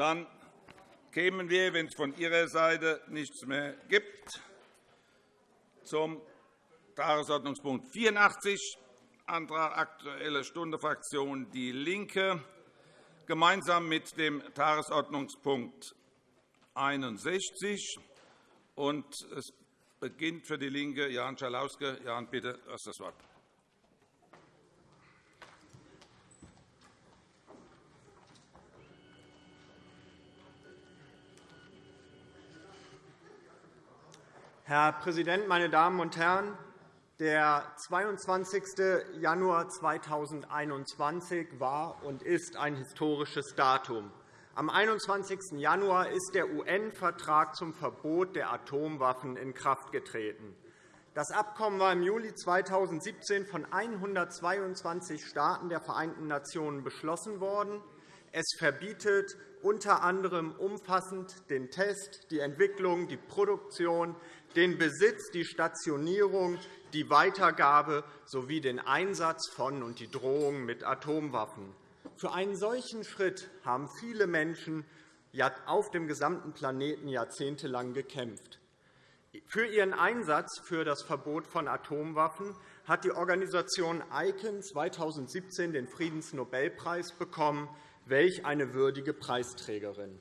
Dann kämen wir, wenn es von Ihrer Seite nichts mehr gibt, zum Tagesordnungspunkt 84, Antrag Aktuelle Stunde Fraktion DIE LINKE, gemeinsam mit dem Tagesordnungspunkt 61. es beginnt für DIE LINKE Jan Schalauske. Jan, bitte, du hast das Wort. Herr Präsident, meine Damen und Herren! Der 22. Januar 2021 war und ist ein historisches Datum. Am 21. Januar ist der UN-Vertrag zum Verbot der Atomwaffen in Kraft getreten. Das Abkommen war im Juli 2017 von 122 Staaten der Vereinten Nationen beschlossen worden. Es verbietet unter anderem umfassend den Test, die Entwicklung, die Produktion, den Besitz, die Stationierung, die Weitergabe sowie den Einsatz von und die Drohung mit Atomwaffen. Für einen solchen Schritt haben viele Menschen auf dem gesamten Planeten jahrzehntelang gekämpft. Für ihren Einsatz für das Verbot von Atomwaffen hat die Organisation ICAN 2017 den Friedensnobelpreis bekommen. Welch eine würdige Preisträgerin!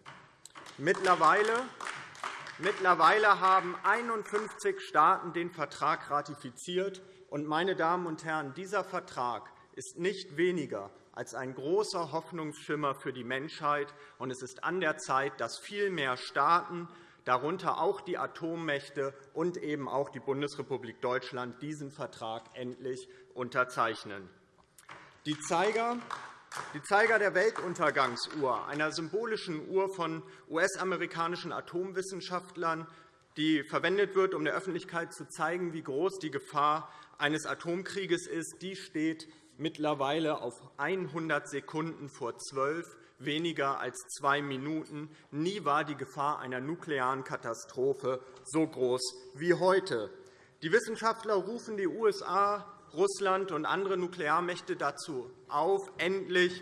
Mittlerweile Mittlerweile haben 51 Staaten den Vertrag ratifiziert. meine Damen und Herren, dieser Vertrag ist nicht weniger als ein großer Hoffnungsschimmer für die Menschheit. es ist an der Zeit, dass viel mehr Staaten, darunter auch die Atommächte und eben auch die Bundesrepublik Deutschland, diesen Vertrag endlich unterzeichnen. Die Zeiger die Zeiger der Weltuntergangsuhr, einer symbolischen Uhr von US-amerikanischen Atomwissenschaftlern, die verwendet wird, um der Öffentlichkeit zu zeigen, wie groß die Gefahr eines Atomkrieges ist, die steht mittlerweile auf 100 Sekunden vor 12, weniger als zwei Minuten. Nie war die Gefahr einer nuklearen Katastrophe so groß wie heute. Die Wissenschaftler rufen die USA Russland und andere Nuklearmächte dazu auf, endlich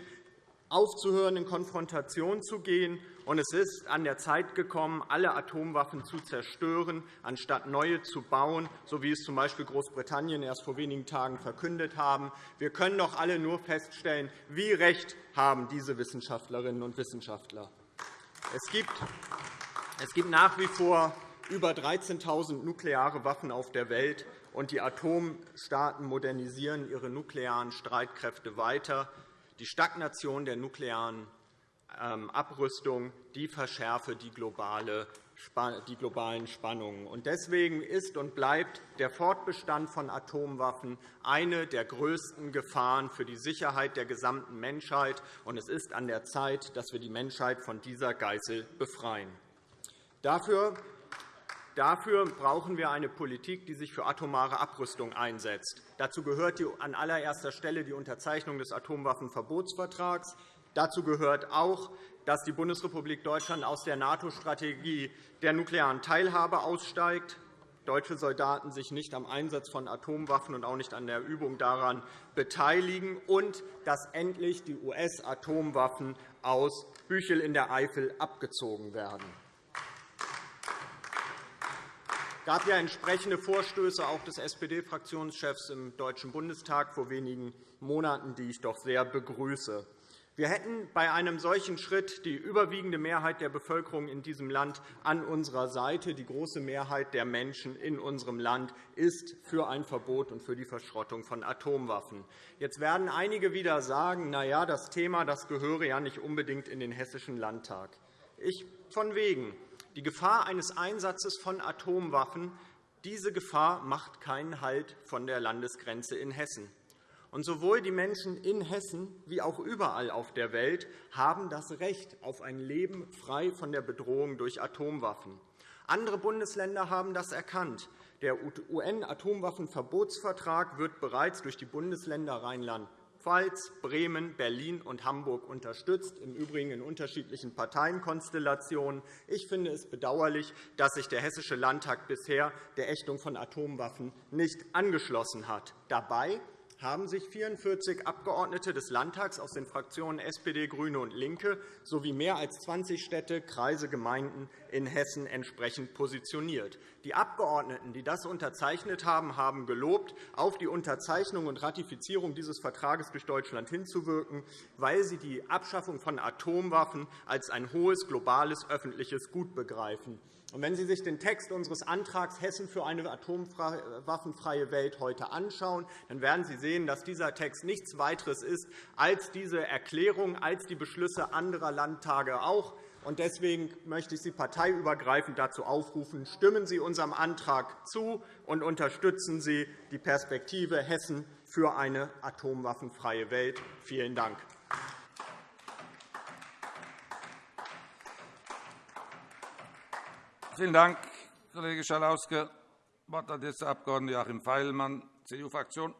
aufzuhören, in Konfrontation zu gehen. es ist an der Zeit gekommen, alle Atomwaffen zu zerstören, anstatt neue zu bauen, so wie es z.B. Großbritannien erst vor wenigen Tagen verkündet haben. Wir können doch alle nur feststellen, wie recht haben diese Wissenschaftlerinnen und Wissenschaftler. Es es gibt nach wie vor über 13.000 nukleare Waffen auf der Welt und die Atomstaaten modernisieren ihre nuklearen Streitkräfte weiter. Die Stagnation der nuklearen ähm, Abrüstung die verschärfe die, globalen Spannungen. Deswegen ist und bleibt der Fortbestand von Atomwaffen eine der größten Gefahren für die Sicherheit der gesamten Menschheit. Es ist an der Zeit, dass wir die Menschheit von dieser Geißel befreien. Dafür Dafür brauchen wir eine Politik, die sich für atomare Abrüstung einsetzt. Dazu gehört an allererster Stelle die Unterzeichnung des Atomwaffenverbotsvertrags. Dazu gehört auch, dass die Bundesrepublik Deutschland aus der NATO-Strategie der nuklearen Teilhabe aussteigt, deutsche Soldaten sich nicht am Einsatz von Atomwaffen und auch nicht an der Übung daran beteiligen und dass endlich die US-Atomwaffen aus Büchel in der Eifel abgezogen werden. Gab ja entsprechende Vorstöße auch des SPD-Fraktionschefs im Deutschen Bundestag vor wenigen Monaten, die ich doch sehr begrüße. Wir hätten bei einem solchen Schritt die überwiegende Mehrheit der Bevölkerung in diesem Land an unserer Seite. Die große Mehrheit der Menschen in unserem Land ist für ein Verbot und für die Verschrottung von Atomwaffen. Jetzt werden einige wieder sagen, na ja, das Thema das gehöre ja nicht unbedingt in den Hessischen Landtag. Ich von wegen. Die Gefahr eines Einsatzes von Atomwaffen diese Gefahr macht keinen Halt von der Landesgrenze in Hessen. Und sowohl die Menschen in Hessen wie auch überall auf der Welt haben das Recht auf ein Leben frei von der Bedrohung durch Atomwaffen. Andere Bundesländer haben das erkannt. Der UN-Atomwaffenverbotsvertrag wird bereits durch die Bundesländer Rheinland Pfalz, Bremen, Berlin und Hamburg unterstützt, im Übrigen in unterschiedlichen Parteienkonstellationen. Ich finde es bedauerlich, dass sich der Hessische Landtag bisher der Ächtung von Atomwaffen nicht angeschlossen hat. Dabei haben sich 44 Abgeordnete des Landtags aus den Fraktionen SPD, GRÜNE und LINKE sowie mehr als 20 Städte, Kreise, Gemeinden in Hessen entsprechend positioniert. Die Abgeordneten, die das unterzeichnet haben, haben gelobt, auf die Unterzeichnung und Ratifizierung dieses Vertrages durch Deutschland hinzuwirken, weil sie die Abschaffung von Atomwaffen als ein hohes globales öffentliches Gut begreifen. Wenn Sie sich den Text unseres Antrags Hessen für eine atomwaffenfreie Welt heute anschauen, dann werden Sie sehen, dass dieser Text nichts weiteres ist als diese Erklärung, als die Beschlüsse anderer Landtage auch. Deswegen möchte ich Sie parteiübergreifend dazu aufrufen, stimmen Sie unserem Antrag zu und unterstützen Sie die Perspektive Hessen für eine atomwaffenfreie Welt. Vielen Dank. Vielen Dank, Kollege Schalauske. Das Wort hat jetzt der Abg. Joachim Feilmann, CDU-Fraktion.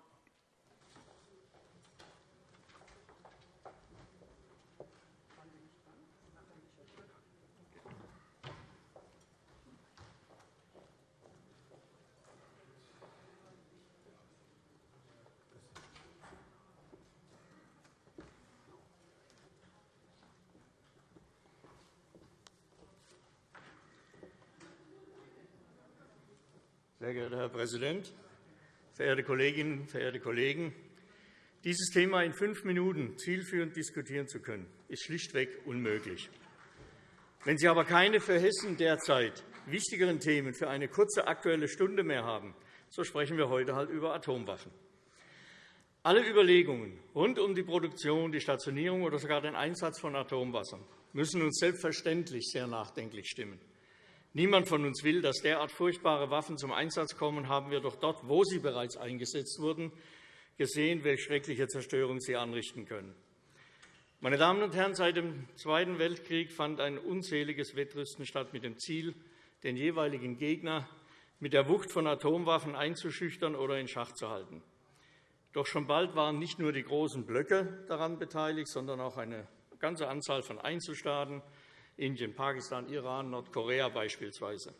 Sehr geehrter Herr Präsident, verehrte Kolleginnen, verehrte Kollegen! Dieses Thema in fünf Minuten zielführend diskutieren zu können, ist schlichtweg unmöglich. Wenn Sie aber keine für Hessen derzeit wichtigeren Themen für eine kurze Aktuelle Stunde mehr haben, so sprechen wir heute halt über Atomwaffen. Alle Überlegungen rund um die Produktion, die Stationierung oder sogar den Einsatz von Atomwassern müssen uns selbstverständlich sehr nachdenklich stimmen. Niemand von uns will, dass derart furchtbare Waffen zum Einsatz kommen, haben wir doch dort, wo sie bereits eingesetzt wurden, gesehen, welche schreckliche Zerstörung sie anrichten können. Meine Damen und Herren, seit dem Zweiten Weltkrieg fand ein unzähliges Wettrüsten statt mit dem Ziel, den jeweiligen Gegner mit der Wucht von Atomwaffen einzuschüchtern oder in Schach zu halten. Doch schon bald waren nicht nur die großen Blöcke daran beteiligt, sondern auch eine ganze Anzahl von Einzelstaaten, Indien, Pakistan, Iran, Nordkorea beispielsweise.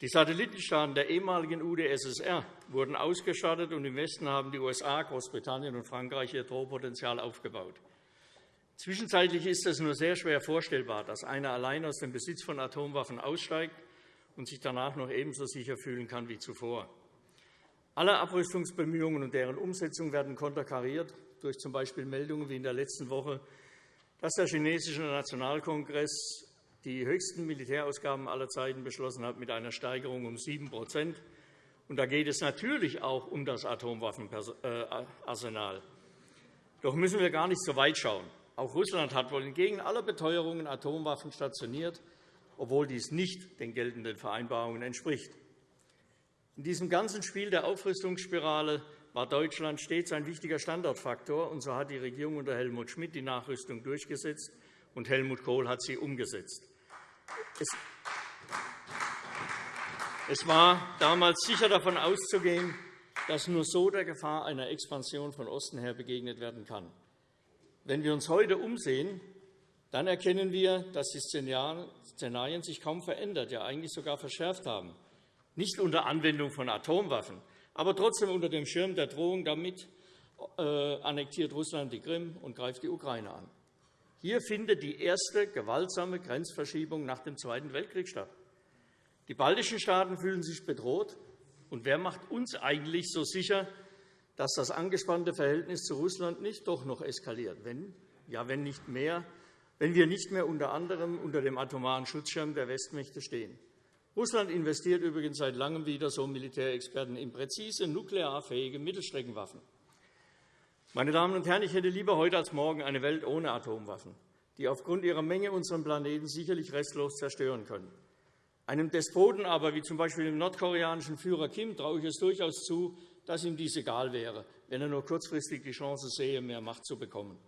Die Satellitenstaaten der ehemaligen UdSSR wurden ausgestattet, und im Westen haben die USA, Großbritannien und Frankreich ihr Drohpotenzial aufgebaut. Zwischenzeitlich ist es nur sehr schwer vorstellbar, dass einer allein aus dem Besitz von Atomwaffen aussteigt und sich danach noch ebenso sicher fühlen kann wie zuvor. Alle Abrüstungsbemühungen und deren Umsetzung werden konterkariert durch z. B. Meldungen wie in der letzten Woche dass der chinesische Nationalkongress die höchsten Militärausgaben aller Zeiten beschlossen hat, mit einer Steigerung um 7 und Da geht es natürlich auch um das Atomwaffenarsenal. Doch müssen wir gar nicht so weit schauen. Auch Russland hat wohl entgegen aller Beteuerungen Atomwaffen stationiert, obwohl dies nicht den geltenden Vereinbarungen entspricht. In diesem ganzen Spiel der Aufrüstungsspirale war Deutschland stets ein wichtiger Standortfaktor, und so hat die Regierung unter Helmut Schmidt die Nachrüstung durchgesetzt, und Helmut Kohl hat sie umgesetzt. Es war damals sicher davon auszugehen, dass nur so der Gefahr einer Expansion von Osten her begegnet werden kann. Wenn wir uns heute umsehen, dann erkennen wir, dass die Szenarien sich kaum verändert, ja eigentlich sogar verschärft haben. Nicht unter Anwendung von Atomwaffen, aber trotzdem unter dem Schirm der Drohung damit äh, annektiert Russland die Krim und greift die Ukraine an. Hier findet die erste gewaltsame Grenzverschiebung nach dem Zweiten Weltkrieg statt. Die baltischen Staaten fühlen sich bedroht. Und wer macht uns eigentlich so sicher, dass das angespannte Verhältnis zu Russland nicht doch noch eskaliert, wenn, ja, wenn, nicht mehr, wenn wir nicht mehr unter anderem unter dem atomaren Schutzschirm der Westmächte stehen? Russland investiert übrigens seit Langem wieder, so Militärexperten, in präzise nuklearfähige Mittelstreckenwaffen. Meine Damen und Herren, ich hätte lieber heute als morgen eine Welt ohne Atomwaffen, die aufgrund ihrer Menge unseren Planeten sicherlich restlos zerstören können. Einem Despoten aber, wie z. B. dem nordkoreanischen Führer Kim, traue ich es durchaus zu, dass ihm dies egal wäre, wenn er nur kurzfristig die Chance sehe, mehr Macht zu bekommen.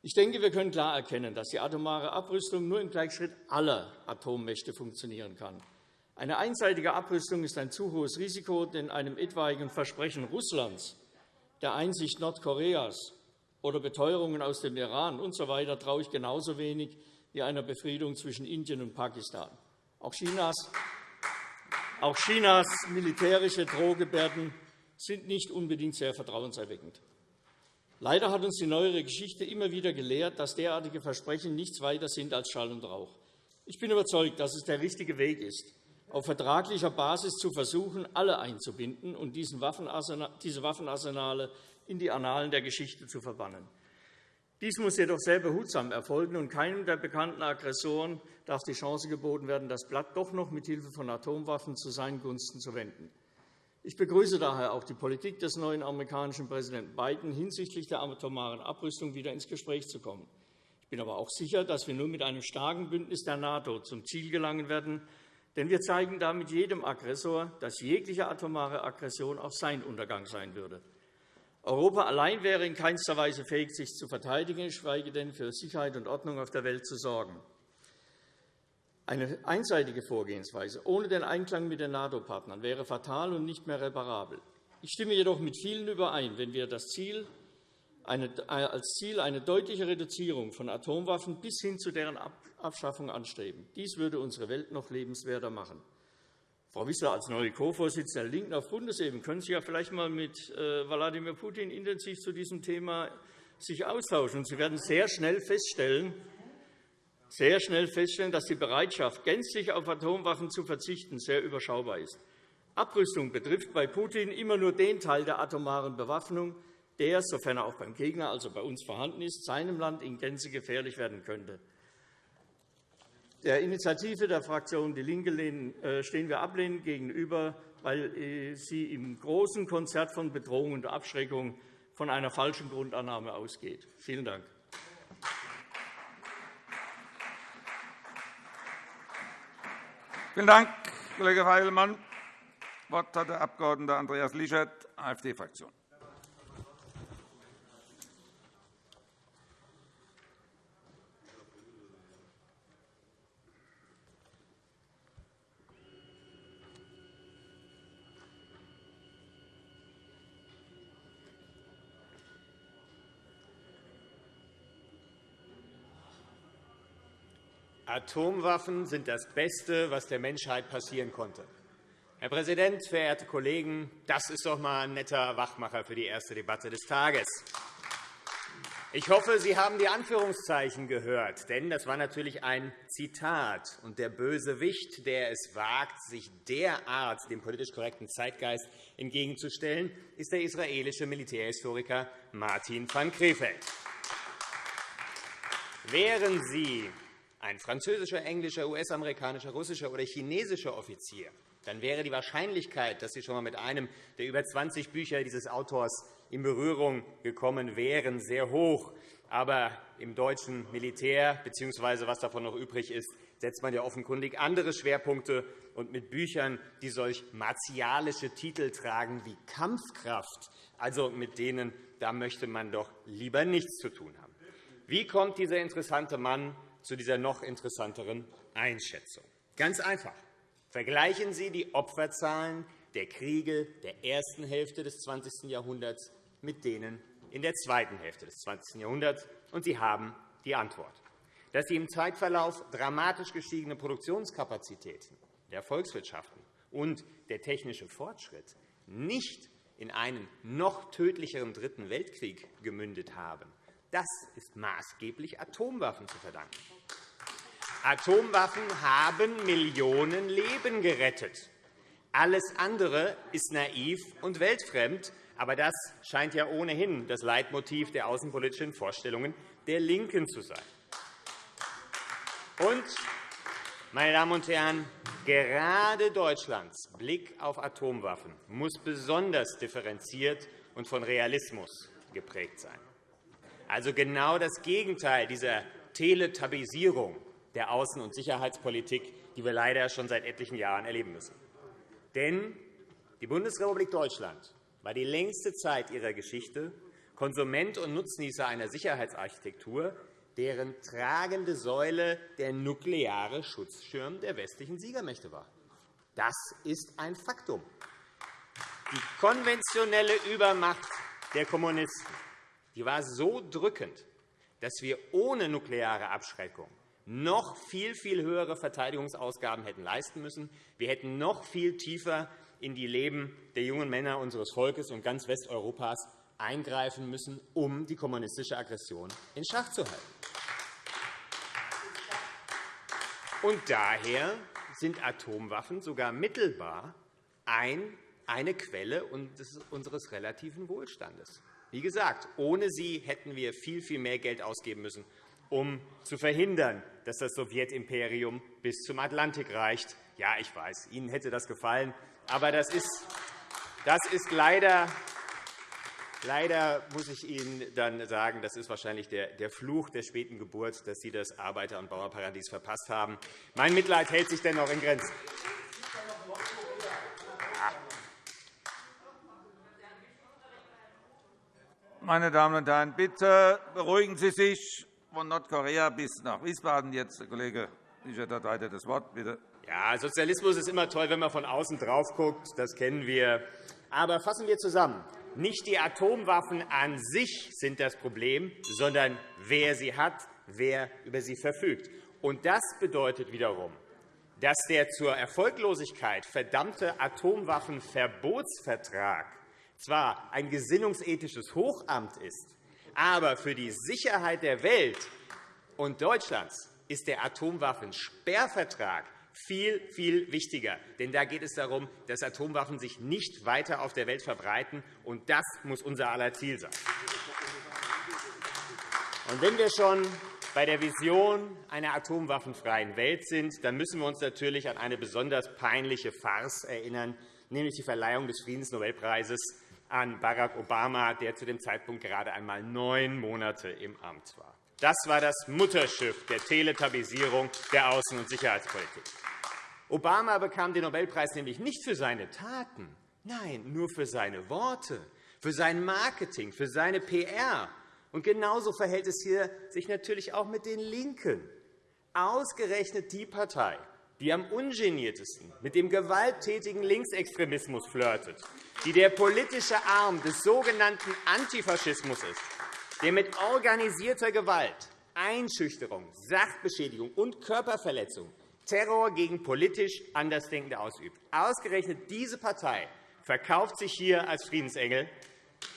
Ich denke, wir können klar erkennen, dass die atomare Abrüstung nur im Gleichschritt aller Atommächte funktionieren kann. Eine einseitige Abrüstung ist ein zu hohes Risiko, denn einem etwaigen Versprechen Russlands, der Einsicht Nordkoreas oder Beteuerungen aus dem Iran usw. So traue ich genauso wenig wie einer Befriedung zwischen Indien und Pakistan. Auch Chinas, auch Chinas militärische Drohgebärden sind nicht unbedingt sehr vertrauenserweckend. Leider hat uns die neuere Geschichte immer wieder gelehrt, dass derartige Versprechen nichts weiter sind als Schall und Rauch. Ich bin überzeugt, dass es der richtige Weg ist, auf vertraglicher Basis zu versuchen, alle einzubinden und diese Waffenarsenale in die Annalen der Geschichte zu verbannen. Dies muss jedoch sehr behutsam erfolgen, und keinem der bekannten Aggressoren darf die Chance geboten werden, das Blatt doch noch mit Hilfe von Atomwaffen zu seinen Gunsten zu wenden. Ich begrüße daher auch die Politik des neuen amerikanischen Präsidenten Biden, hinsichtlich der atomaren Abrüstung wieder ins Gespräch zu kommen. Ich bin aber auch sicher, dass wir nur mit einem starken Bündnis der NATO zum Ziel gelangen werden, denn wir zeigen damit jedem Aggressor, dass jegliche atomare Aggression auch sein Untergang sein würde. Europa allein wäre in keinster Weise fähig, sich zu verteidigen, geschweige denn für Sicherheit und Ordnung auf der Welt zu sorgen. Eine einseitige Vorgehensweise ohne den Einklang mit den NATO-Partnern wäre fatal und nicht mehr reparabel. Ich stimme jedoch mit vielen überein, wenn wir das Ziel, eine, als Ziel eine deutliche Reduzierung von Atomwaffen bis hin zu deren Abschaffung anstreben. Dies würde unsere Welt noch lebenswerter machen. Frau Wissler, als neue Co-Vorsitzende der LINKEN auf Bundesebene können Sie ja vielleicht einmal mit äh, Wladimir Putin intensiv zu diesem Thema sich austauschen. Sie werden sehr schnell feststellen, sehr schnell feststellen, dass die Bereitschaft, gänzlich auf Atomwaffen zu verzichten, sehr überschaubar ist. Abrüstung betrifft bei Putin immer nur den Teil der atomaren Bewaffnung, der, sofern er auch beim Gegner, also bei uns vorhanden ist, seinem Land in Gänze gefährlich werden könnte. Der Initiative der Fraktion DIE LINKE äh, stehen wir ablehnend gegenüber, weil äh, sie im großen Konzert von Bedrohung und Abschreckung von einer falschen Grundannahme ausgeht. Vielen Dank. Vielen Dank, Kollege Feilmann. Das Wort hat der Abg. Andreas Lischert, AfD-Fraktion. Atomwaffen sind das Beste, was der Menschheit passieren konnte. Herr Präsident, verehrte Kollegen, das ist doch einmal ein netter Wachmacher für die erste Debatte des Tages. Ich hoffe, Sie haben die Anführungszeichen gehört, denn das war natürlich ein Zitat. Und der Bösewicht, der es wagt, sich derart dem politisch korrekten Zeitgeist entgegenzustellen, ist der israelische Militärhistoriker Martin van Krefeld. Wären Sie ein französischer, englischer, US-amerikanischer, russischer oder chinesischer Offizier, dann wäre die Wahrscheinlichkeit, dass Sie schon einmal mit einem der über 20 Bücher dieses Autors in Berührung gekommen wären, sehr hoch. Aber im deutschen Militär, bzw. was davon noch übrig ist, setzt man ja offenkundig andere Schwerpunkte. Und mit Büchern, die solch martialische Titel tragen wie Kampfkraft, also mit denen da möchte man doch lieber nichts zu tun haben. Wie kommt dieser interessante Mann zu dieser noch interessanteren Einschätzung. Ganz einfach. Vergleichen Sie die Opferzahlen der Kriege der ersten Hälfte des 20. Jahrhunderts mit denen in der zweiten Hälfte des 20. Jahrhunderts, und Sie haben die Antwort. Dass die im Zeitverlauf dramatisch gestiegene Produktionskapazitäten der Volkswirtschaften und der technische Fortschritt nicht in einen noch tödlicheren Dritten Weltkrieg gemündet haben, das ist maßgeblich Atomwaffen zu verdanken. Atomwaffen haben Millionen Leben gerettet. Alles andere ist naiv und weltfremd, aber das scheint ja ohnehin das Leitmotiv der außenpolitischen Vorstellungen der LINKEN zu sein. Und, meine Damen und Herren, gerade Deutschlands Blick auf Atomwaffen muss besonders differenziert und von Realismus geprägt sein also genau das Gegenteil dieser Teletabisierung der Außen- und Sicherheitspolitik, die wir leider schon seit etlichen Jahren erleben müssen. Denn die Bundesrepublik Deutschland war die längste Zeit ihrer Geschichte Konsument und Nutznießer einer Sicherheitsarchitektur, deren tragende Säule der nukleare Schutzschirm der westlichen Siegermächte war. Das ist ein Faktum. Die konventionelle Übermacht der Kommunisten die war so drückend, dass wir ohne nukleare Abschreckung noch viel, viel höhere Verteidigungsausgaben hätten leisten müssen. Wir hätten noch viel tiefer in die Leben der jungen Männer unseres Volkes und ganz Westeuropas eingreifen müssen, um die kommunistische Aggression in Schach zu halten. Und daher sind Atomwaffen sogar mittelbar eine Quelle unseres relativen Wohlstandes. Wie gesagt, ohne sie hätten wir viel, viel mehr Geld ausgeben müssen, um zu verhindern, dass das Sowjetimperium bis zum Atlantik reicht. Ja, ich weiß, Ihnen hätte das gefallen, aber das ist, das ist leider Leider muss ich Ihnen dann sagen, das ist wahrscheinlich der Fluch der späten Geburt, dass Sie das Arbeiter- und Bauernparadies verpasst haben. Mein Mitleid hält sich dennoch in Grenzen. Meine Damen und Herren, bitte beruhigen Sie sich. Von Nordkorea bis nach Wiesbaden. Jetzt der Kollege Richard hat weiter das Wort. Bitte. Ja, Sozialismus ist immer toll, wenn man von außen drauf guckt. Das kennen wir. Aber fassen wir zusammen. Nicht die Atomwaffen an sich sind das Problem, sondern wer sie hat, wer über sie verfügt. Und das bedeutet wiederum, dass der zur Erfolglosigkeit verdammte Atomwaffenverbotsvertrag zwar ein gesinnungsethisches Hochamt ist, aber für die Sicherheit der Welt und Deutschlands ist der Atomwaffensperrvertrag viel, viel wichtiger. Denn da geht es darum, dass Atomwaffen sich nicht weiter auf der Welt verbreiten. Und das muss unser aller Ziel sein. Und wenn wir schon bei der Vision einer atomwaffenfreien Welt sind, dann müssen wir uns natürlich an eine besonders peinliche Farce erinnern, nämlich die Verleihung des Friedensnobelpreises an Barack Obama, der zu dem Zeitpunkt gerade einmal neun Monate im Amt war. Das war das Mutterschiff der Teletabisierung der Außen- und Sicherheitspolitik. Obama bekam den Nobelpreis nämlich nicht für seine Taten, nein, nur für seine Worte, für sein Marketing, für seine PR. Und genauso verhält es hier sich natürlich auch mit den LINKEN. Ausgerechnet die Partei, die am ungeniertesten mit dem gewalttätigen Linksextremismus flirtet, die der politische Arm des sogenannten Antifaschismus ist, der mit organisierter Gewalt, Einschüchterung, Sachbeschädigung und Körperverletzung Terror gegen politisch Andersdenkende ausübt. Ausgerechnet diese Partei verkauft sich hier als Friedensengel.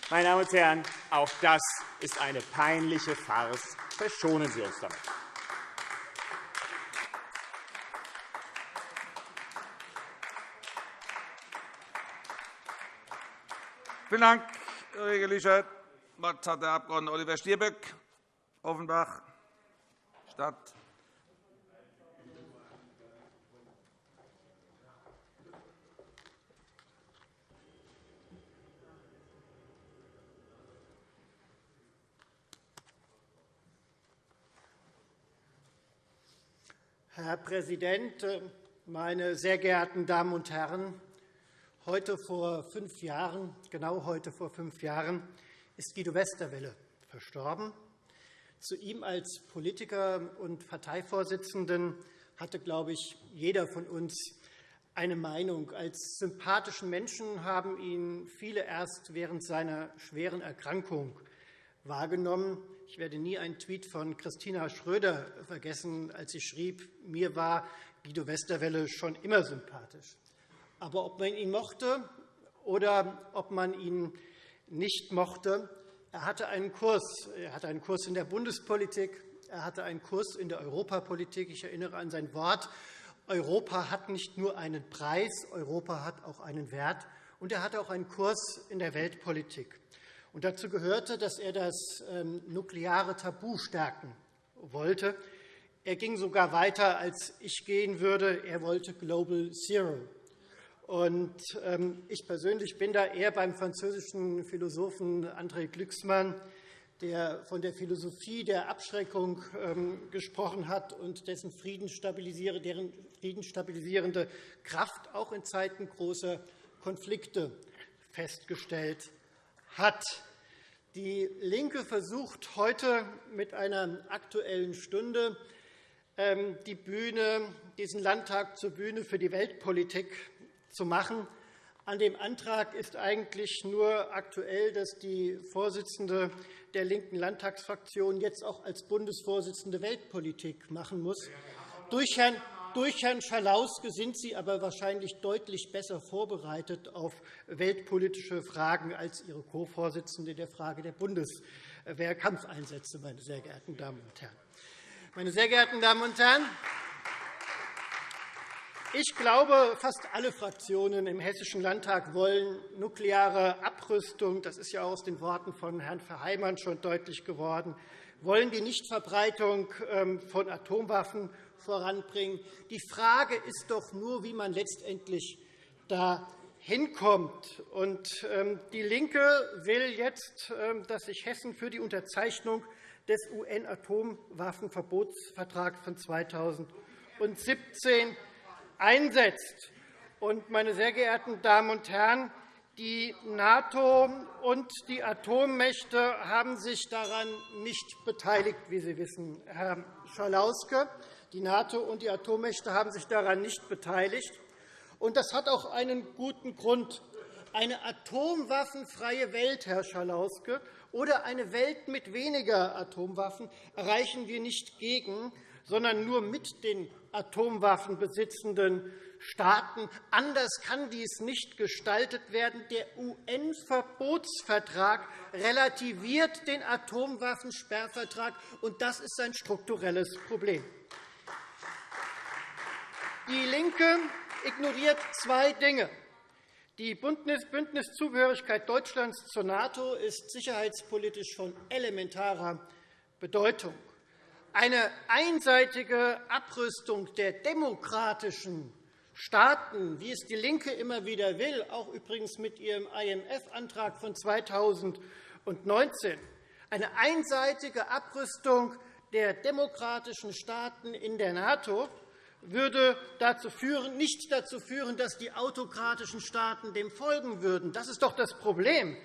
Meine Damen und Herren, auch das ist eine peinliche Farce. Verschonen Sie uns damit. Vielen Dank, Kollege Lichert. Das Wort hat der Abg. Oliver Stirböck, Offenbach, Stadt. Herr Präsident, meine sehr geehrten Damen und Herren! Heute vor fünf Jahren, genau heute vor fünf Jahren, ist Guido Westerwelle verstorben. Zu ihm als Politiker und Parteivorsitzenden hatte, glaube ich, jeder von uns eine Meinung. Als sympathischen Menschen haben ihn viele erst während seiner schweren Erkrankung wahrgenommen. Ich werde nie einen Tweet von Christina Schröder vergessen, als sie schrieb, mir war Guido Westerwelle schon immer sympathisch. Aber ob man ihn mochte oder ob man ihn nicht mochte, er hatte einen Kurs. Er hatte einen Kurs in der Bundespolitik, er hatte einen Kurs in der Europapolitik. Ich erinnere an sein Wort, Europa hat nicht nur einen Preis, Europa hat auch einen Wert. Und er hatte auch einen Kurs in der Weltpolitik. Und dazu gehörte, dass er das ähm, nukleare Tabu stärken wollte. Er ging sogar weiter, als ich gehen würde. Er wollte Global Zero. Und ähm, ich persönlich bin da eher beim französischen Philosophen André Glücksmann, der von der Philosophie der Abschreckung ähm, gesprochen hat und dessen deren friedensstabilisierende Kraft auch in Zeiten großer Konflikte festgestellt hat. Die LINKE versucht heute mit einer Aktuellen Stunde ähm, die Bühne, diesen Landtag zur Bühne für die Weltpolitik zu machen. An dem Antrag ist eigentlich nur aktuell, dass die Vorsitzende der linken Landtagsfraktion jetzt auch als Bundesvorsitzende Weltpolitik machen muss. Durch Herrn Durch Herrn Schalauske sind Sie aber wahrscheinlich deutlich besser vorbereitet auf weltpolitische Fragen als Ihre Co-Vorsitzende der Frage der Bundeswehrkampfeinsätze, meine sehr geehrten Damen und Herren. Meine sehr geehrten Damen und Herren, ich glaube, fast alle Fraktionen im Hessischen Landtag wollen nukleare Abrüstung. Das ist ja auch aus den Worten von Herrn Verheimann schon deutlich geworden wollen die Nichtverbreitung ähm, von Atomwaffen voranbringen. Die Frage ist doch nur, wie man letztendlich da hinkommt. Ähm, die LINKE will jetzt, ähm, dass sich Hessen für die Unterzeichnung des UN-Atomwaffenverbotsvertrags von 2017 einsetzt. Meine sehr geehrten Damen und Herren, die NATO und die Atommächte haben sich daran nicht beteiligt, wie Sie wissen, Herr Schalauske. Die NATO und die Atommächte haben sich daran nicht beteiligt. das hat auch einen guten Grund. Eine atomwaffenfreie Welt, Herr Schalauske, oder eine Welt mit weniger Atomwaffen erreichen wir nicht gegen, sondern nur mit den Atomwaffenbesitzenden Staaten. Anders kann dies nicht gestaltet werden. Der UN-Verbotsvertrag relativiert den Atomwaffensperrvertrag, und das ist ein strukturelles Problem. DIE LINKE ignoriert zwei Dinge. Die Bündniszugehörigkeit Deutschlands zur NATO ist sicherheitspolitisch von elementarer Bedeutung. Eine einseitige Abrüstung der demokratischen Staaten, wie es DIE LINKE immer wieder will, auch übrigens mit ihrem IMF-Antrag von 2019, eine einseitige Abrüstung der demokratischen Staaten in der NATO würde dazu führen, nicht dazu führen, dass die autokratischen Staaten dem folgen würden. Das ist doch das Problem.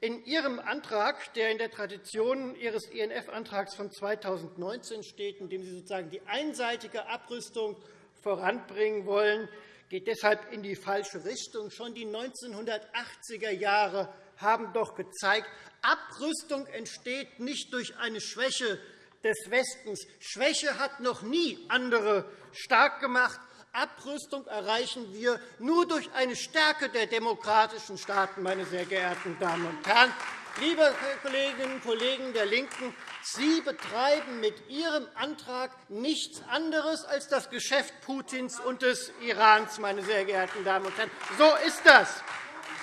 In Ihrem Antrag, der in der Tradition Ihres INF-Antrags von 2019 steht, in dem Sie sozusagen die einseitige Abrüstung voranbringen wollen, geht deshalb in die falsche Richtung. Schon die 1980er Jahre haben doch gezeigt, Abrüstung entsteht nicht durch eine Schwäche des Westens. Schwäche hat noch nie andere stark gemacht. Abrüstung erreichen wir nur durch eine Stärke der demokratischen Staaten, meine sehr geehrten Damen und Herren. Liebe Kolleginnen und Kollegen der LINKEN, Sie betreiben mit Ihrem Antrag nichts anderes als das Geschäft Putins und des Irans, meine sehr geehrten Damen und Herren. So ist das.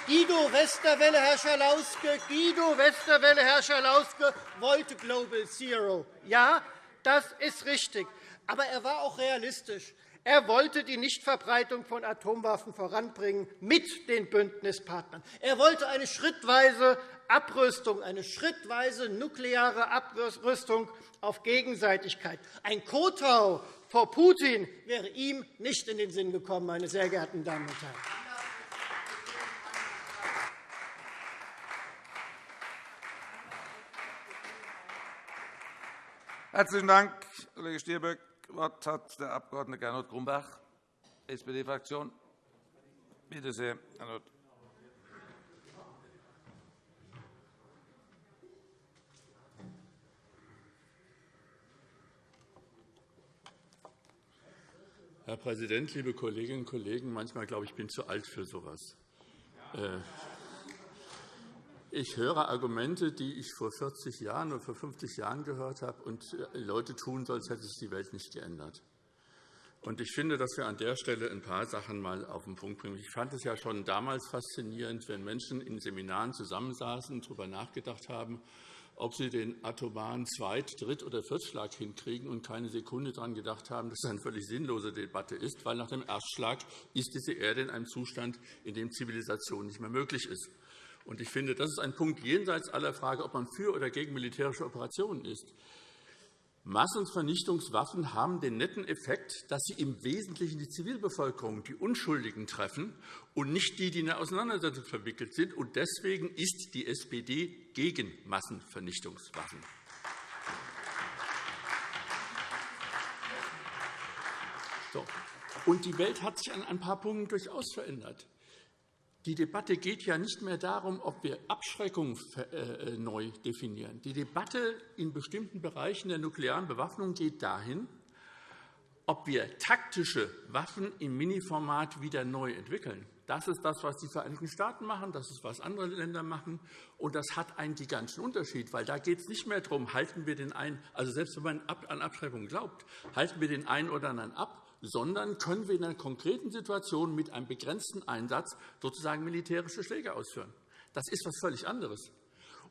Guido Westerwelle, Herr Schalauske, Guido Westerwelle, Herr Schalauske wollte Global Zero. Ja, das ist richtig. Aber er war auch realistisch. Er wollte die Nichtverbreitung von Atomwaffen voranbringen mit den Bündnispartnern. Er wollte eine schrittweise Abrüstung, eine schrittweise nukleare Abrüstung auf Gegenseitigkeit. Ein Kotau vor Putin wäre ihm nicht in den Sinn gekommen, meine sehr geehrten Damen und Herren. Herzlichen Dank, Kollege Stirböck. Wort hat der Abg. Gernot Grumbach, SPD-Fraktion. Bitte sehr, Gernot. Herr Präsident, liebe Kolleginnen und Kollegen! Manchmal glaube ich, ich bin zu alt für so etwas. Ich höre Argumente, die ich vor 40 Jahren oder vor 50 Jahren gehört habe, und äh, Leute tun so, als hätte sich die Welt nicht geändert. Ich finde, dass wir an der Stelle ein paar Sachen mal auf den Punkt bringen. Ich fand es ja schon damals faszinierend, wenn Menschen in Seminaren zusammensaßen und darüber nachgedacht haben, ob sie den atomaren Zweit-, Dritt- oder Viertschlag hinkriegen und keine Sekunde daran gedacht haben, dass es eine völlig sinnlose Debatte ist, weil nach dem Erstschlag ist diese Erde in einem Zustand, in dem Zivilisation nicht mehr möglich ist. Ich finde, das ist ein Punkt jenseits aller Frage, ob man für oder gegen militärische Operationen ist. Massenvernichtungswaffen haben den netten Effekt, dass sie im Wesentlichen die Zivilbevölkerung, die Unschuldigen treffen und nicht die, die in der Auseinandersetzung verwickelt sind. Deswegen ist die SPD gegen Massenvernichtungswaffen. Und die Welt hat sich an ein paar Punkten durchaus verändert. Die Debatte geht ja nicht mehr darum, ob wir Abschreckung äh, neu definieren. Die Debatte in bestimmten Bereichen der nuklearen Bewaffnung geht dahin, ob wir taktische Waffen im Miniformat wieder neu entwickeln. Das ist das, was die Vereinigten Staaten machen, das ist, was andere Länder machen. Und das hat einen gigantischen Unterschied, weil da geht es nicht mehr darum, halten wir den einen, also selbst wenn man an Abschreibung glaubt, halten wir den einen oder anderen ab, sondern können wir in einer konkreten Situation mit einem begrenzten Einsatz sozusagen militärische Schläge ausführen. Das ist etwas völlig anderes.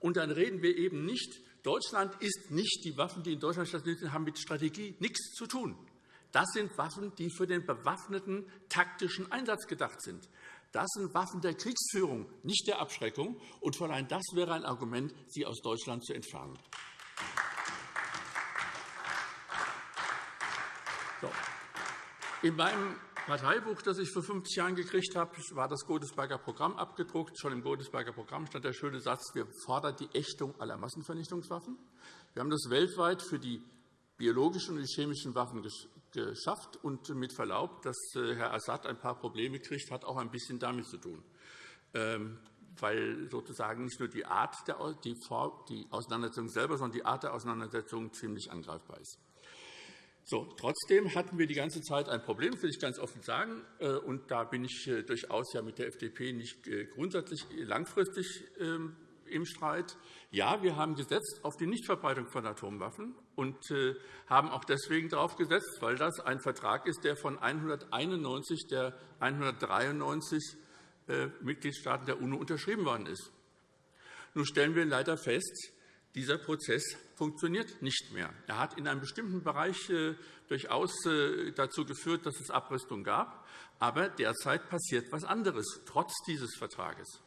Und dann reden wir eben nicht, Deutschland ist nicht, die Waffen, die in Deutschland stationiert haben mit Strategie nichts zu tun. Das sind Waffen, die für den bewaffneten taktischen Einsatz gedacht sind. Das sind Waffen der Kriegsführung, nicht der Abschreckung. Und allem das wäre ein Argument, sie aus Deutschland zu entfernen. In meinem Parteibuch, das ich vor 50 Jahren gekriegt habe, war das Godesberger Programm abgedruckt. Schon im Godesberger Programm stand der schöne Satz, wir fordern die Ächtung aller Massenvernichtungswaffen. Wir haben das weltweit für die biologischen und die chemischen Waffen geschafft. Und mit Verlaub, dass äh, Herr Assad ein paar Probleme kriegt, hat auch ein bisschen damit zu tun, ähm, weil sozusagen nicht nur die Art der Auseinandersetzung selber, sondern die Art der Auseinandersetzung ziemlich angreifbar ist. So, trotzdem hatten wir die ganze Zeit ein Problem, will ich ganz offen sagen. Äh, und da bin ich äh, durchaus ja mit der FDP nicht grundsätzlich langfristig ähm, im Streit. Ja, wir haben gesetzt auf die Nichtverbreitung von Atomwaffen und äh, haben auch deswegen darauf gesetzt, weil das ein Vertrag ist, der von 191 der 193 äh, Mitgliedstaaten der UNO unterschrieben worden ist. Nun stellen wir leider fest, dieser Prozess funktioniert nicht mehr. Er hat in einem bestimmten Bereich äh, durchaus dazu geführt, dass es Abrüstung gab. Aber derzeit passiert etwas anderes, trotz dieses Vertrages.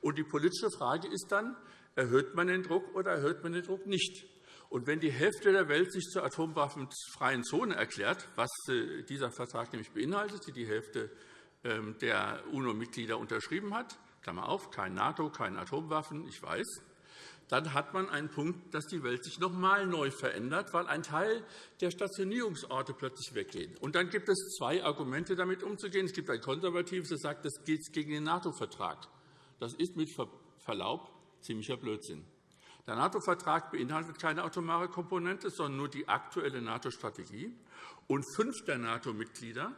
Und die politische Frage ist dann, erhöht man den Druck oder erhöht man den Druck nicht? Und wenn die Hälfte der Welt sich zur atomwaffenfreien Zone erklärt, was äh, dieser Vertrag nämlich beinhaltet, die die Hälfte ähm, der UNO-Mitglieder unterschrieben hat, Klammer auf, kein NATO, keine Atomwaffen, ich weiß, dann hat man einen Punkt, dass die Welt sich noch einmal neu verändert, weil ein Teil der Stationierungsorte plötzlich weggeht. Und dann gibt es zwei Argumente, damit umzugehen. Es gibt ein konservatives, das sagt, das geht gegen den NATO-Vertrag. Das ist mit Verlaub ziemlicher Blödsinn. Der NATO-Vertrag beinhaltet keine atomare Komponente, sondern nur die aktuelle NATO-Strategie. Und fünf der NATO-Mitglieder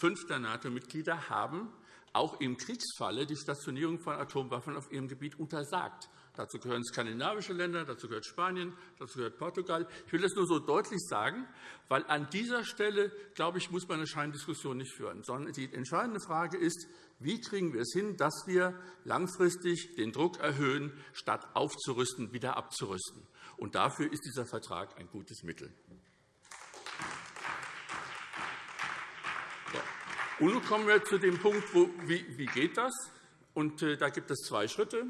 fünf der NATO-Mitglieder haben auch im Kriegsfalle die Stationierung von Atomwaffen auf ihrem Gebiet untersagt. Dazu gehören skandinavische Länder, dazu gehört Spanien, dazu gehört Portugal. Ich will das nur so deutlich sagen, weil an dieser Stelle, glaube ich, muss man eine Scheindiskussion nicht führen, sondern die entscheidende Frage ist, wie kriegen wir es hin, dass wir langfristig den Druck erhöhen, statt aufzurüsten, wieder abzurüsten. Und dafür ist dieser Vertrag ein gutes Mittel. Und nun kommen wir zu dem Punkt, wo, wie, wie geht das? Und, äh, da gibt es zwei Schritte.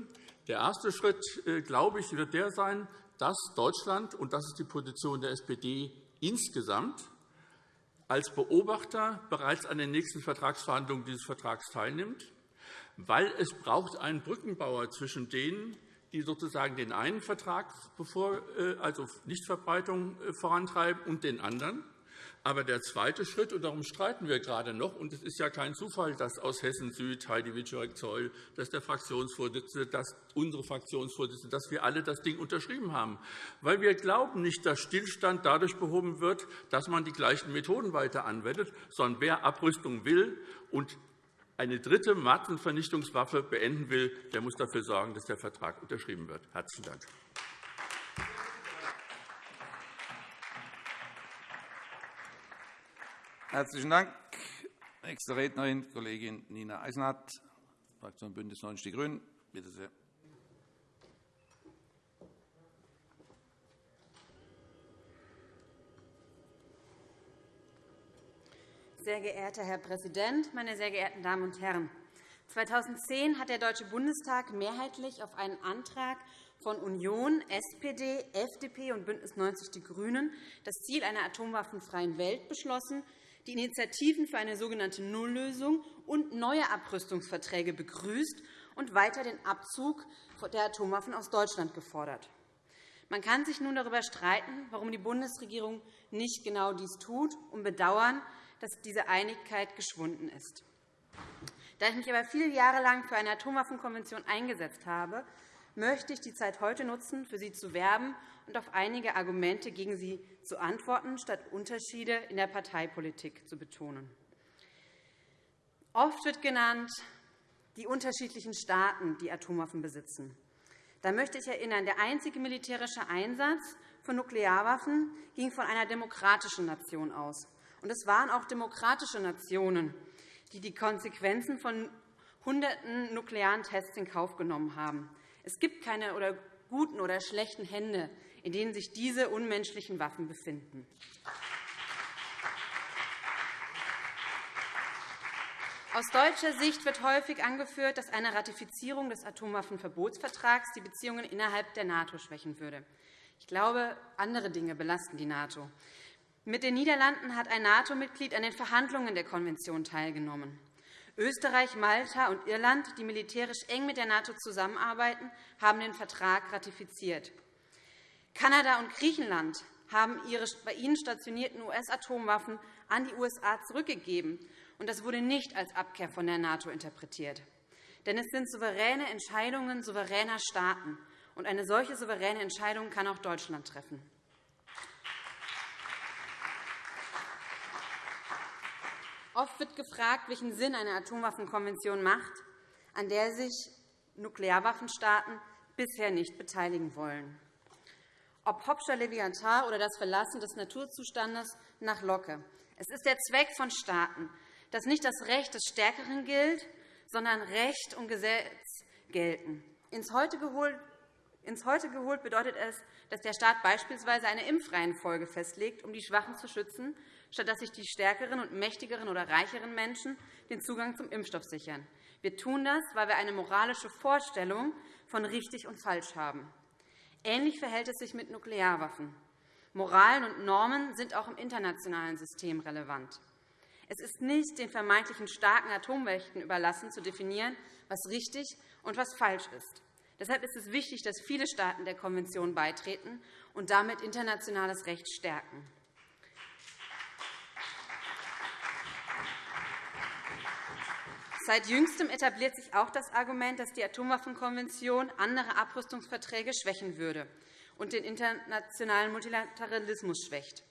Der erste Schritt, äh, glaube ich, wird der sein, dass Deutschland, und das ist die Position der SPD insgesamt, als Beobachter bereits an den nächsten Vertragsverhandlungen dieses Vertrags teilnimmt, weil es braucht einen Brückenbauer zwischen denen, die sozusagen den einen Vertrag, äh, also Nichtverbreitung, vorantreiben, und den anderen. Aber der zweite Schritt, und darum streiten wir gerade noch, und es ist ja kein Zufall, dass aus Hessen Süd Heidi Wiczorek-Zeul, dass der Fraktionsvorsitzende, dass unsere Fraktionsvorsitzende, dass wir alle das Ding unterschrieben haben. Weil wir glauben nicht, dass Stillstand dadurch behoben wird, dass man die gleichen Methoden weiter anwendet, sondern wer Abrüstung will und eine dritte Massenvernichtungswaffe beenden will, der muss dafür sorgen, dass der Vertrag unterschrieben wird. – Herzlichen Dank. Herzlichen Dank. Nächste Rednerin, Kollegin Nina Eisenhardt, Fraktion BÜNDNIS 90 die GRÜNEN. Bitte sehr. Sehr geehrter Herr Präsident, meine sehr geehrten Damen und Herren! 2010 hat der Deutsche Bundestag mehrheitlich auf einen Antrag von Union, SPD, FDP und BÜNDNIS 90 die GRÜNEN das Ziel einer atomwaffenfreien Welt beschlossen, die Initiativen für eine sogenannte Nulllösung und neue Abrüstungsverträge begrüßt und weiter den Abzug der Atomwaffen aus Deutschland gefordert. Man kann sich nun darüber streiten, warum die Bundesregierung nicht genau dies tut, und bedauern, dass diese Einigkeit geschwunden ist. Da ich mich aber viele Jahre lang für eine Atomwaffenkonvention eingesetzt habe, möchte ich die Zeit heute nutzen, für sie zu werben und auf einige Argumente gegen sie zu antworten, statt Unterschiede in der Parteipolitik zu betonen. Oft wird genannt, die unterschiedlichen Staaten, die Atomwaffen besitzen. Da möchte ich erinnern, der einzige militärische Einsatz von Nuklearwaffen ging von einer demokratischen Nation aus. Und es waren auch demokratische Nationen, die die Konsequenzen von hunderten nuklearen Tests in Kauf genommen haben. Es gibt keine oder guten oder schlechten Hände, in denen sich diese unmenschlichen Waffen befinden. Aus deutscher Sicht wird häufig angeführt, dass eine Ratifizierung des Atomwaffenverbotsvertrags die Beziehungen innerhalb der NATO schwächen würde. Ich glaube, andere Dinge belasten die NATO. Mit den Niederlanden hat ein NATO-Mitglied an den Verhandlungen der Konvention teilgenommen. Österreich, Malta und Irland, die militärisch eng mit der NATO zusammenarbeiten, haben den Vertrag ratifiziert. Kanada und Griechenland haben ihre bei ihnen stationierten US-Atomwaffen an die USA zurückgegeben und das wurde nicht als Abkehr von der NATO interpretiert. Denn es sind souveräne Entscheidungen souveräner Staaten, und eine solche souveräne Entscheidung kann auch Deutschland treffen. Oft wird gefragt, welchen Sinn eine Atomwaffenkonvention macht, an der sich Nuklearwaffenstaaten bisher nicht beteiligen wollen. Ob Hopscher Leviathan oder das Verlassen des Naturzustandes nach Locke. Es ist der Zweck von Staaten, dass nicht das Recht des Stärkeren gilt, sondern Recht und Gesetz gelten. Ins Heute geholt ins Heute geholt bedeutet es, dass der Staat beispielsweise eine Impfreihenfolge festlegt, um die Schwachen zu schützen, statt dass sich die stärkeren und mächtigeren oder reicheren Menschen den Zugang zum Impfstoff sichern. Wir tun das, weil wir eine moralische Vorstellung von richtig und falsch haben. Ähnlich verhält es sich mit Nuklearwaffen. Moralen und Normen sind auch im internationalen System relevant. Es ist nicht den vermeintlichen starken Atommächten überlassen, zu definieren, was richtig und was falsch ist. Deshalb ist es wichtig, dass viele Staaten der Konvention beitreten und damit internationales Recht stärken. Seit Jüngstem etabliert sich auch das Argument, dass die Atomwaffenkonvention andere Abrüstungsverträge schwächen würde und den internationalen Multilateralismus schwächt.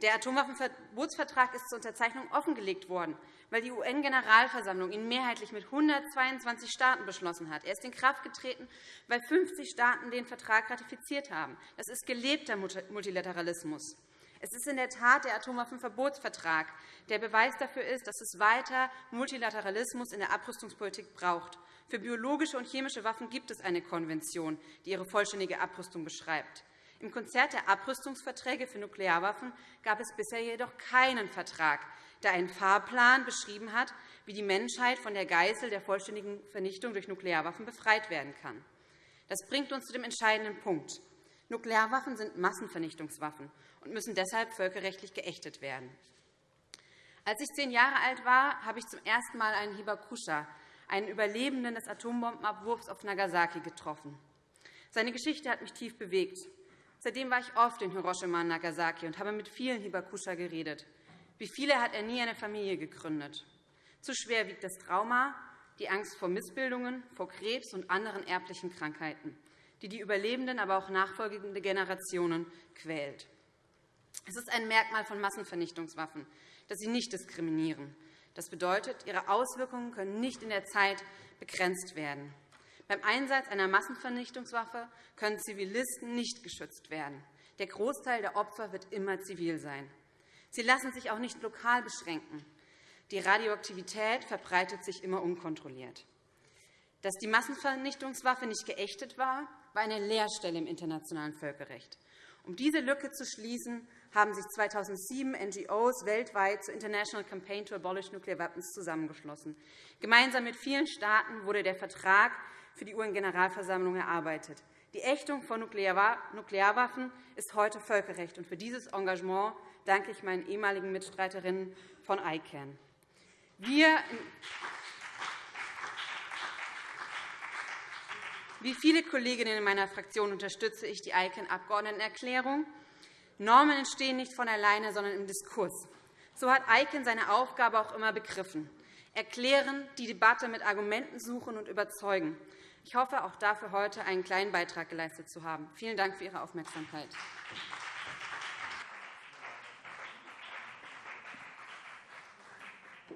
Der Atomwaffenverbotsvertrag ist zur Unterzeichnung offengelegt worden, weil die UN-Generalversammlung ihn mehrheitlich mit 122 Staaten beschlossen hat. Er ist in Kraft getreten, weil 50 Staaten den Vertrag ratifiziert haben. Das ist gelebter Multilateralismus. Es ist in der Tat der Atomwaffenverbotsvertrag, der Beweis dafür ist, dass es weiter Multilateralismus in der Abrüstungspolitik braucht. Für biologische und chemische Waffen gibt es eine Konvention, die ihre vollständige Abrüstung beschreibt. Im Konzert der Abrüstungsverträge für Nuklearwaffen gab es bisher jedoch keinen Vertrag, der einen Fahrplan beschrieben hat, wie die Menschheit von der Geißel der vollständigen Vernichtung durch Nuklearwaffen befreit werden kann. Das bringt uns zu dem entscheidenden Punkt. Nuklearwaffen sind Massenvernichtungswaffen und müssen deshalb völkerrechtlich geächtet werden. Als ich zehn Jahre alt war, habe ich zum ersten Mal einen Hibakusha, einen Überlebenden des Atombombenabwurfs auf Nagasaki, getroffen. Seine Geschichte hat mich tief bewegt. Seitdem war ich oft in Hiroshima und Nagasaki und habe mit vielen Hibakusha geredet. Wie viele hat er nie eine Familie gegründet? Zu schwer wiegt das Trauma, die Angst vor Missbildungen, vor Krebs und anderen erblichen Krankheiten, die die Überlebenden, aber auch nachfolgende Generationen quält. Es ist ein Merkmal von Massenvernichtungswaffen, dass sie nicht diskriminieren. Das bedeutet, ihre Auswirkungen können nicht in der Zeit begrenzt werden. Beim Einsatz einer Massenvernichtungswaffe können Zivilisten nicht geschützt werden. Der Großteil der Opfer wird immer zivil sein. Sie lassen sich auch nicht lokal beschränken. Die Radioaktivität verbreitet sich immer unkontrolliert. Dass die Massenvernichtungswaffe nicht geächtet war, war eine Leerstelle im internationalen Völkerrecht. Um diese Lücke zu schließen, haben sich 2007 NGOs weltweit zur International Campaign to Abolish Nuclear Weapons zusammengeschlossen. Gemeinsam mit vielen Staaten wurde der Vertrag für die UN-Generalversammlung erarbeitet. Die Ächtung von Nuklearwaffen ist heute Völkerrecht. Und für dieses Engagement danke ich meinen ehemaligen Mitstreiterinnen von ICANN. Wir wie viele Kolleginnen in meiner Fraktion unterstütze ich die ICANN-Abgeordnetenerklärung. Normen entstehen nicht von alleine, sondern im Diskurs. So hat ICANN seine Aufgabe auch immer begriffen. Erklären, die Debatte mit Argumenten suchen und überzeugen. Ich hoffe, auch dafür heute einen kleinen Beitrag geleistet zu haben. Vielen Dank für Ihre Aufmerksamkeit.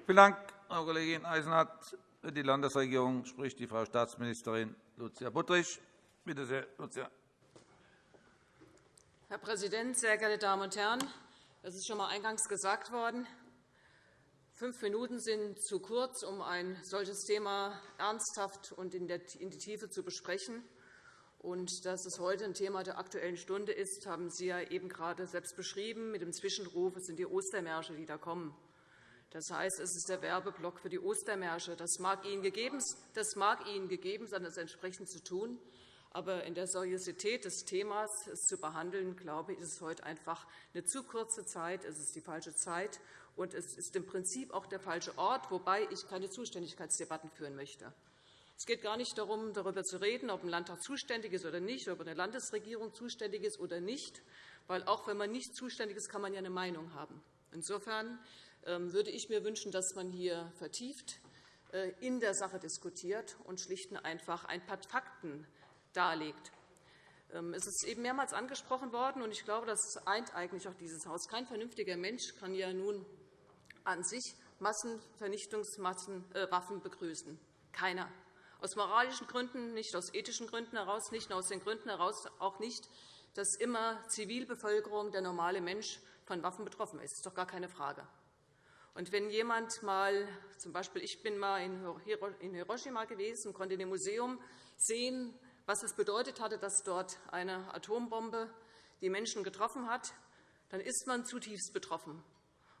Vielen Dank, Frau Kollegin Eisenhardt. Für die Landesregierung spricht die Frau Staatsministerin Lucia Buttrich. Bitte sehr, Lucia. Herr Präsident, sehr geehrte Damen und Herren! Es ist schon einmal eingangs gesagt worden. Fünf Minuten sind zu kurz, um ein solches Thema ernsthaft und in die Tiefe zu besprechen. Und dass es heute ein Thema der Aktuellen Stunde ist, haben Sie ja eben gerade selbst beschrieben. Mit dem Zwischenruf es sind die Ostermärsche, die da kommen. Das heißt, es ist der Werbeblock für die Ostermärsche. Das mag Ihnen gegeben, das mag Ihnen gegeben sein, das entsprechend zu tun. Aber in der Seriosität des Themas es zu behandeln, glaube ich, ist es heute einfach eine zu kurze Zeit. Es ist die falsche Zeit, und es ist im Prinzip auch der falsche Ort, wobei ich keine Zuständigkeitsdebatten führen möchte. Es geht gar nicht darum, darüber zu reden, ob ein Landtag zuständig ist oder nicht, ob eine Landesregierung zuständig ist oder nicht, weil auch wenn man nicht zuständig ist, kann man ja eine Meinung haben. Insofern würde ich mir wünschen, dass man hier vertieft äh, in der Sache diskutiert und schlicht und einfach ein paar Fakten darlegt. Ähm, es ist eben mehrmals angesprochen worden, und ich glaube, das eint eigentlich auch dieses Haus. Kein vernünftiger Mensch kann ja nun an sich Massenvernichtungswaffen äh, begrüßen. Keiner. Aus moralischen Gründen, nicht aus ethischen Gründen heraus, nicht aus den Gründen heraus, auch nicht, dass immer Zivilbevölkerung, der normale Mensch, von Waffen betroffen ist. Das ist doch gar keine Frage. Und wenn jemand mal, z. B. ich bin mal in Hiroshima gewesen und konnte in dem Museum sehen, was es bedeutet hatte, dass dort eine Atombombe die Menschen getroffen hat, dann ist man zutiefst betroffen.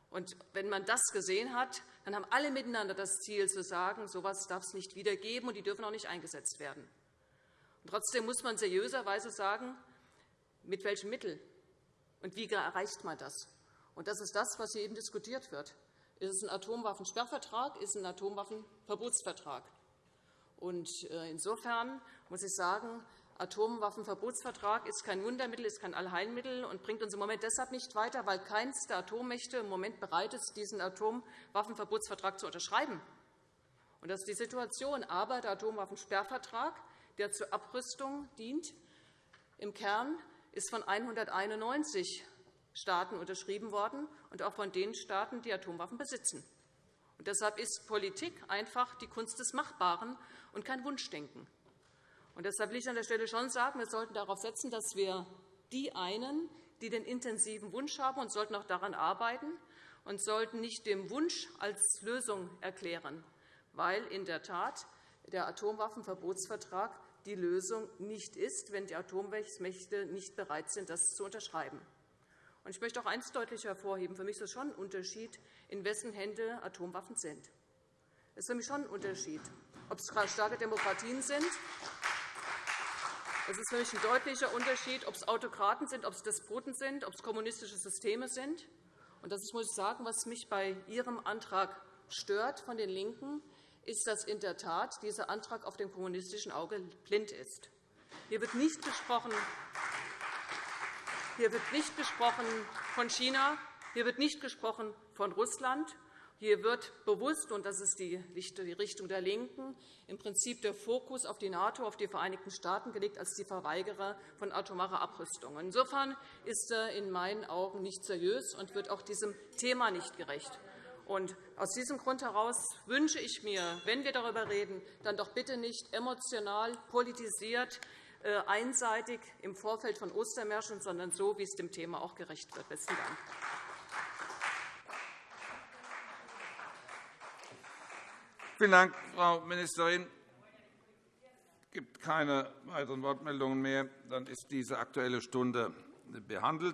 Und wenn man das gesehen hat, dann haben alle miteinander das Ziel, zu sagen, so etwas darf es nicht wieder geben, und die dürfen auch nicht eingesetzt werden. Und trotzdem muss man seriöserweise sagen, mit welchen Mitteln und wie erreicht man das. Und das ist das, was hier eben diskutiert wird. Ist es ein Atomwaffensperrvertrag? Ist es ein Atomwaffenverbotsvertrag? Und äh, insofern muss ich sagen, Atomwaffenverbotsvertrag ist kein Wundermittel, ist kein Allheilmittel und bringt uns im Moment deshalb nicht weiter, weil keines der Atommächte im Moment bereit ist, diesen Atomwaffenverbotsvertrag zu unterschreiben. Und das ist die Situation. Aber der Atomwaffensperrvertrag, der zur Abrüstung dient, im Kern ist von 191 Staaten unterschrieben worden, und auch von den Staaten, die Atomwaffen besitzen. Und deshalb ist Politik einfach die Kunst des Machbaren und kein Wunschdenken. Und deshalb will ich an der Stelle schon sagen, wir sollten darauf setzen, dass wir die einen, die den intensiven Wunsch haben, und sollten auch daran arbeiten und sollten nicht dem Wunsch als Lösung erklären, weil in der Tat der Atomwaffenverbotsvertrag die Lösung nicht ist, wenn die Atommächte nicht bereit sind, das zu unterschreiben. Ich möchte auch eines deutlich hervorheben. Für mich ist es schon ein Unterschied, in wessen Hände Atomwaffen sind. Es ist für mich schon ein Unterschied, ob es starke Demokratien sind. Es ist für mich ein deutlicher Unterschied, ob es Autokraten sind, ob es Despoten sind, ob es kommunistische Systeme sind. Das ist, muss ich sagen, was mich bei Ihrem Antrag stört von den LINKEN, ist, dass in der Tat dieser Antrag auf dem kommunistischen Auge blind ist. Hier wird nicht gesprochen hier wird nicht gesprochen von China, hier wird nicht gesprochen von Russland. Hier wird bewusst, und das ist die Richtung der LINKEN, im Prinzip der Fokus auf die NATO, auf die Vereinigten Staaten gelegt als die Verweigerer von atomarer Abrüstung. Insofern ist er in meinen Augen nicht seriös und wird auch diesem Thema nicht gerecht. Und aus diesem Grund heraus wünsche ich mir, wenn wir darüber reden, dann doch bitte nicht emotional politisiert einseitig im Vorfeld von Ostermärschen, sondern so, wie es dem Thema auch gerecht wird. Besten Dank. Vielen Dank, Frau Ministerin. Es gibt keine weiteren Wortmeldungen mehr. Dann ist diese Aktuelle Stunde behandelt.